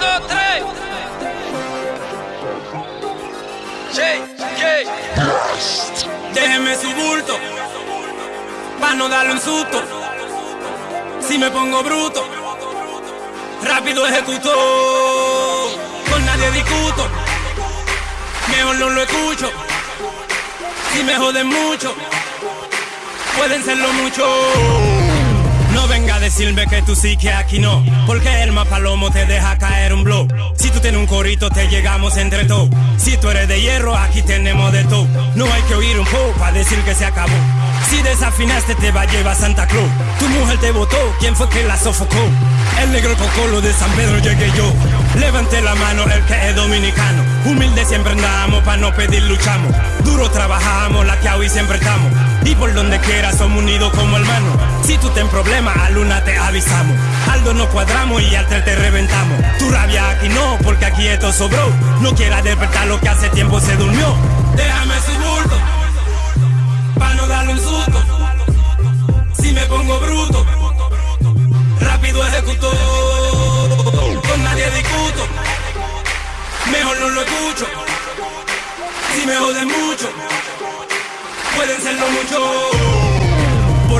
dos, tres. Déjeme su bulto, pa' no darle un susto. Si me pongo bruto, rápido ejecuto. Con nadie discuto, mejor no lo escucho. Si me joden mucho, pueden serlo mucho. No venga decirme que tú sí que aquí no, porque el mapalomo te deja caer un blow. Si tú tienes un corito, te llegamos entre todos. Si tú eres de hierro, aquí tenemos de todo. No hay que oír un poco para decir que se acabó. Si desafinaste, te va a llevar Santa Claus. Tu mujer te votó, ¿quién fue que la sofocó? El negro cocolo de San Pedro llegué yo. Levante la mano el que es dominicano. Humilde siempre andamos, pa' no pedir luchamos. Duro trabajamos, la que hoy siempre estamos. Y por donde quiera somos unidos como hermanos. Si tú ten problemas, a Te avisamos. Aldo nos cuadramos y al tres te reventamos. Tu rabia aquí no, porque aquí esto sobró. No quieras despertar lo que hace tiempo se durmió. Déjame su bulto, pa' no darle un susto. Si me pongo bruto, rápido ejecuto. Con nadie discuto, mejor no lo escucho. Si me joden mucho, pueden serlo mucho.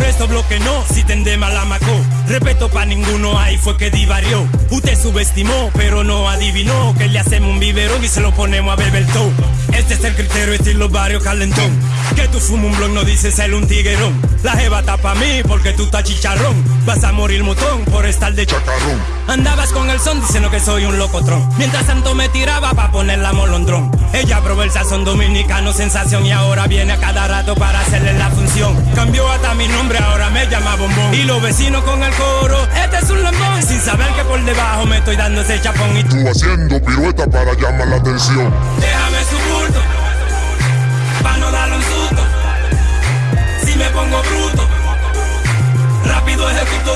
Por eso bloque no, si tende mala macó. Respeto pa' ninguno, ahí fue que divarió. Usted subestimó, pero no adivinó que le hacemos un biberón y se lo ponemos a beber todo. Este es el criterio estilo barrio calentón. Que tú fumas un blog no dices ser un tiguerón. La jeva está pa' mí porque tú estás chicharrón. Vas a morir motón por estar de chacarrón. Andabas con el son diciendo que soy un locotrón. Mientras tanto me tiraba pa' ponerla molondrón. Ella probó el sazón dominicano sensación y ahora viene a cada rato para hacerle la función. Cambió hasta mi nombre, ahora me llama bombón. Y los vecinos con el coro, este es un lambón. Sin saber que por debajo me estoy dando ese chapón y Tú haciendo pirueta para llamar atención. Déjame su bulto, pa' no darle un susto. Si me pongo bruto, rápido ejecuto.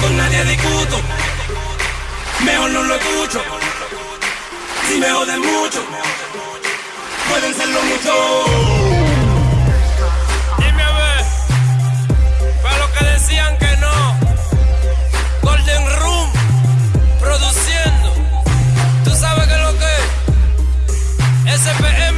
Con nadie discuto, mejor no lo escucho. Si me joden mucho, pueden serlo mucho. Listen